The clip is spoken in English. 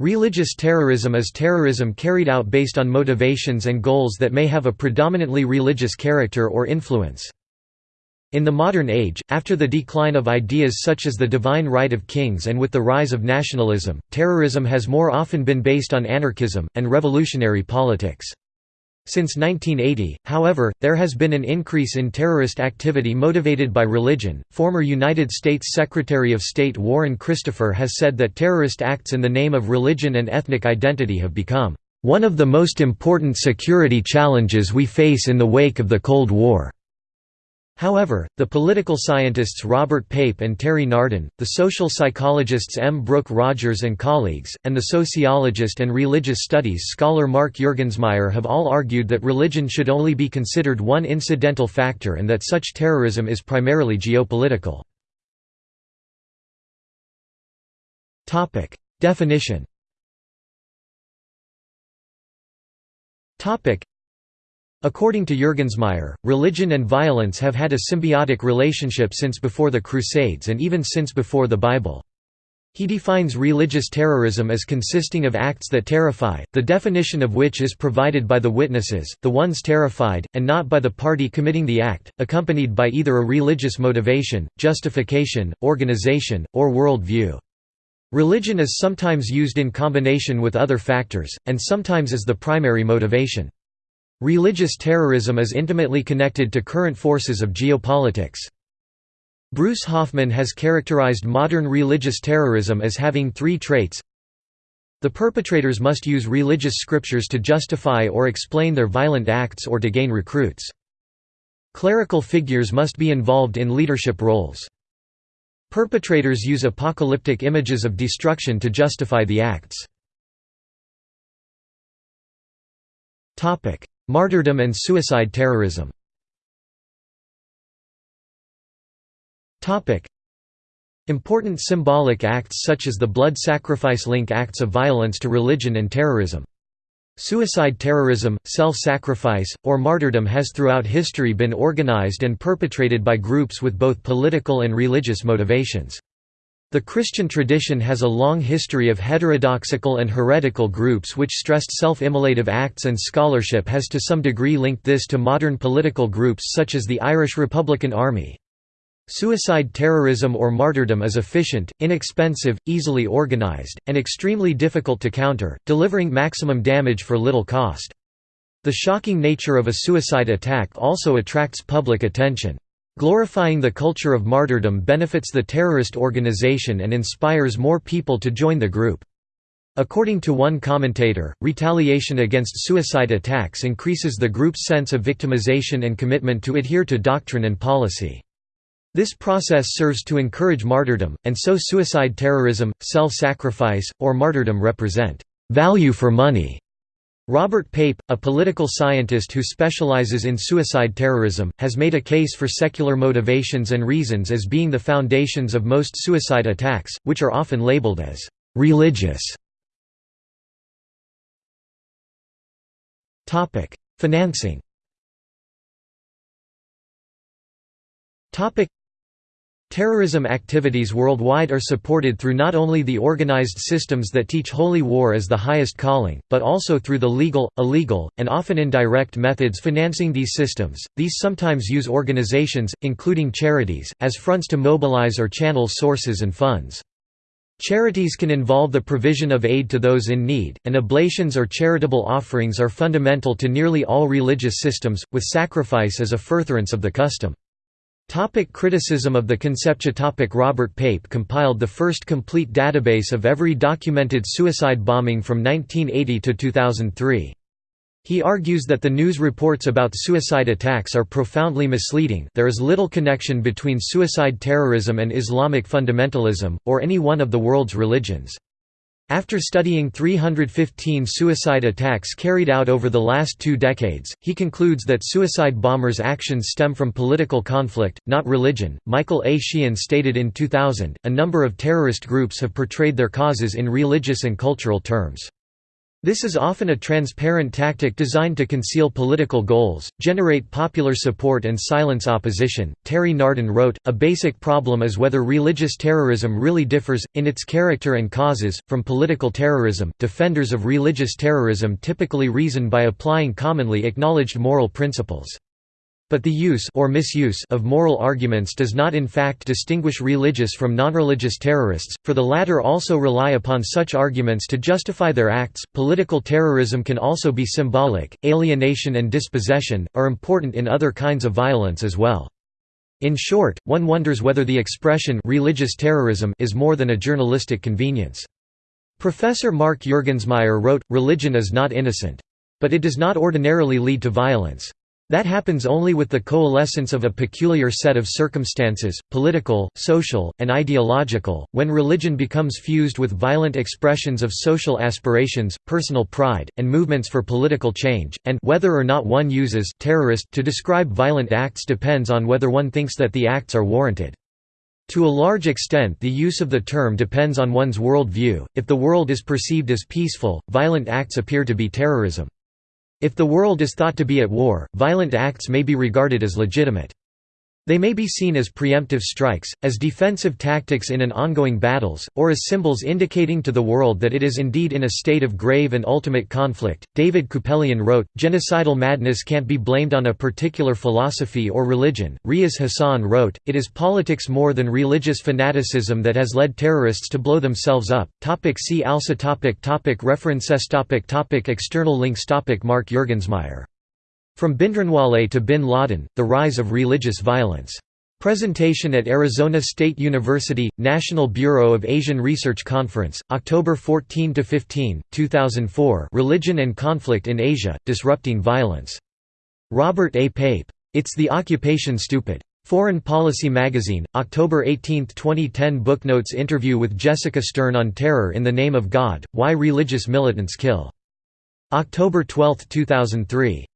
Religious terrorism is terrorism carried out based on motivations and goals that may have a predominantly religious character or influence. In the modern age, after the decline of ideas such as the divine right of kings and with the rise of nationalism, terrorism has more often been based on anarchism, and revolutionary politics. Since 1980, however, there has been an increase in terrorist activity motivated by religion. Former United States Secretary of State Warren Christopher has said that terrorist acts in the name of religion and ethnic identity have become one of the most important security challenges we face in the wake of the Cold War. However, the political scientists Robert Pape and Terry Nardin, the social psychologists M. Brooke Rogers and colleagues, and the sociologist and religious studies scholar Mark Juergensmeyer have all argued that religion should only be considered one incidental factor and that such terrorism is primarily geopolitical. Definition According to Juergensmeyer, religion and violence have had a symbiotic relationship since before the Crusades and even since before the Bible. He defines religious terrorism as consisting of acts that terrify, the definition of which is provided by the witnesses, the ones terrified, and not by the party committing the act, accompanied by either a religious motivation, justification, organization, or world view. Religion is sometimes used in combination with other factors, and sometimes as the primary motivation. Religious terrorism is intimately connected to current forces of geopolitics. Bruce Hoffman has characterized modern religious terrorism as having three traits The perpetrators must use religious scriptures to justify or explain their violent acts or to gain recruits. Clerical figures must be involved in leadership roles. Perpetrators use apocalyptic images of destruction to justify the acts. Martyrdom and suicide terrorism Important symbolic acts such as the blood sacrifice link acts of violence to religion and terrorism. Suicide terrorism, self-sacrifice, or martyrdom has throughout history been organized and perpetrated by groups with both political and religious motivations. The Christian tradition has a long history of heterodoxical and heretical groups which stressed self-immolative acts and scholarship has to some degree linked this to modern political groups such as the Irish Republican Army. Suicide terrorism or martyrdom is efficient, inexpensive, easily organized, and extremely difficult to counter, delivering maximum damage for little cost. The shocking nature of a suicide attack also attracts public attention. Glorifying the culture of martyrdom benefits the terrorist organization and inspires more people to join the group. According to one commentator, retaliation against suicide attacks increases the group's sense of victimization and commitment to adhere to doctrine and policy. This process serves to encourage martyrdom, and so suicide terrorism, self-sacrifice, or martyrdom represent value for money Robert Pape, a political scientist who specializes in suicide terrorism, has made a case for secular motivations and reasons as being the foundations of most suicide attacks, which are often labeled as «religious». Financing Terrorism activities worldwide are supported through not only the organized systems that teach holy war as the highest calling, but also through the legal, illegal, and often indirect methods financing these systems. These sometimes use organizations, including charities, as fronts to mobilize or channel sources and funds. Charities can involve the provision of aid to those in need, and oblations or charitable offerings are fundamental to nearly all religious systems, with sacrifice as a furtherance of the custom. Topic criticism of the conceptia topic Robert Pape compiled the first complete database of every documented suicide bombing from 1980 to 2003. He argues that the news reports about suicide attacks are profoundly misleading there is little connection between suicide terrorism and Islamic fundamentalism, or any one of the world's religions. After studying 315 suicide attacks carried out over the last two decades, he concludes that suicide bombers' actions stem from political conflict, not religion. Michael A. Sheehan stated in 2000 A number of terrorist groups have portrayed their causes in religious and cultural terms. This is often a transparent tactic designed to conceal political goals, generate popular support, and silence opposition. Terry Nardin wrote A basic problem is whether religious terrorism really differs, in its character and causes, from political terrorism. Defenders of religious terrorism typically reason by applying commonly acknowledged moral principles. But the use or misuse of moral arguments does not in fact distinguish religious from non-religious terrorists, for the latter also rely upon such arguments to justify their acts. Political terrorism can also be symbolic. Alienation and dispossession are important in other kinds of violence as well. In short, one wonders whether the expression religious terrorism is more than a journalistic convenience. Professor Mark Juergensmeyer wrote, Religion is not innocent. But it does not ordinarily lead to violence. That happens only with the coalescence of a peculiar set of circumstances, political, social, and ideological, when religion becomes fused with violent expressions of social aspirations, personal pride, and movements for political change, and whether or not one uses terrorist to describe violent acts depends on whether one thinks that the acts are warranted. To a large extent the use of the term depends on one's world view, if the world is perceived as peaceful, violent acts appear to be terrorism. If the world is thought to be at war, violent acts may be regarded as legitimate. They may be seen as preemptive strikes, as defensive tactics in an ongoing battles, or as symbols indicating to the world that it is indeed in a state of grave and ultimate conflict. David Kupelian wrote, Genocidal madness can't be blamed on a particular philosophy or religion. Riaz Hassan wrote, It is politics more than religious fanaticism that has led terrorists to blow themselves up. Topic see also topic topic References topic topic External links topic Mark Juergensmeyer from Bhindranwale to Bin Laden, The Rise of Religious Violence. Presentation at Arizona State University, National Bureau of Asian Research Conference, October 14–15, 2004 Religion and Conflict in Asia, Disrupting Violence. Robert A. Pape. It's the Occupation Stupid. Foreign Policy Magazine, October 18, 2010 Booknotes interview with Jessica Stern on Terror in the Name of God, Why Religious Militants Kill. October 12, 2003.